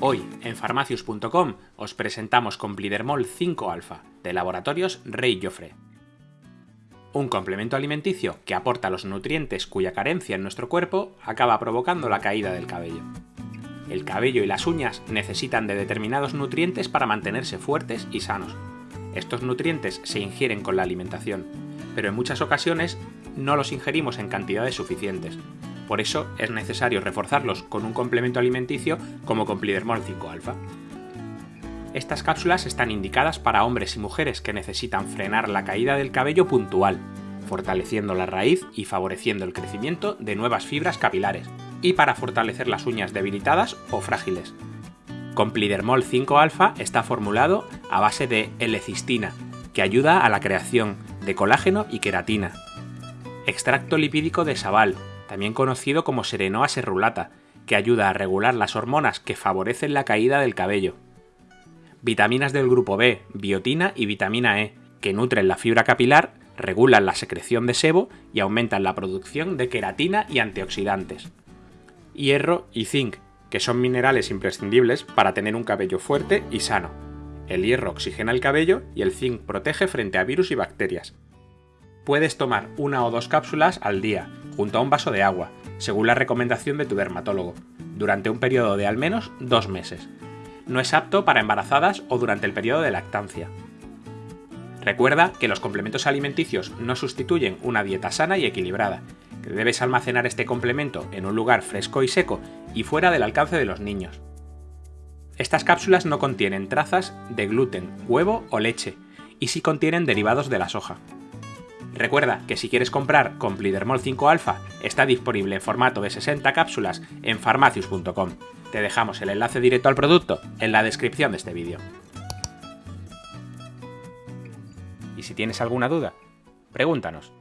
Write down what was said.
Hoy, en farmacius.com, os presentamos Complidermol 5 alfa, de Laboratorios Rey Joffre. Un complemento alimenticio que aporta los nutrientes cuya carencia en nuestro cuerpo acaba provocando la caída del cabello. El cabello y las uñas necesitan de determinados nutrientes para mantenerse fuertes y sanos. Estos nutrientes se ingieren con la alimentación, pero en muchas ocasiones no los ingerimos en cantidades suficientes. Por eso es necesario reforzarlos con un complemento alimenticio como Complidermol 5 alfa. Estas cápsulas están indicadas para hombres y mujeres que necesitan frenar la caída del cabello puntual, fortaleciendo la raíz y favoreciendo el crecimiento de nuevas fibras capilares, y para fortalecer las uñas debilitadas o frágiles. Complidermol 5 alfa está formulado a base de L-cistina, que ayuda a la creación de colágeno y queratina. Extracto lipídico de sabal, también conocido como Serenoa serrulata, que ayuda a regular las hormonas que favorecen la caída del cabello. Vitaminas del grupo B, biotina y vitamina E, que nutren la fibra capilar, regulan la secreción de sebo y aumentan la producción de queratina y antioxidantes. Hierro y zinc, que son minerales imprescindibles para tener un cabello fuerte y sano. El hierro oxigena el cabello y el zinc protege frente a virus y bacterias. Puedes tomar una o dos cápsulas al día, junto a un vaso de agua, según la recomendación de tu dermatólogo, durante un periodo de al menos dos meses. No es apto para embarazadas o durante el periodo de lactancia. Recuerda que los complementos alimenticios no sustituyen una dieta sana y equilibrada, que debes almacenar este complemento en un lugar fresco y seco y fuera del alcance de los niños. Estas cápsulas no contienen trazas de gluten, huevo o leche, y sí contienen derivados de la soja. Recuerda que si quieres comprar Complidermol 5 alfa, está disponible en formato de 60 cápsulas en farmacius.com. Te dejamos el enlace directo al producto en la descripción de este vídeo. Y si tienes alguna duda, pregúntanos.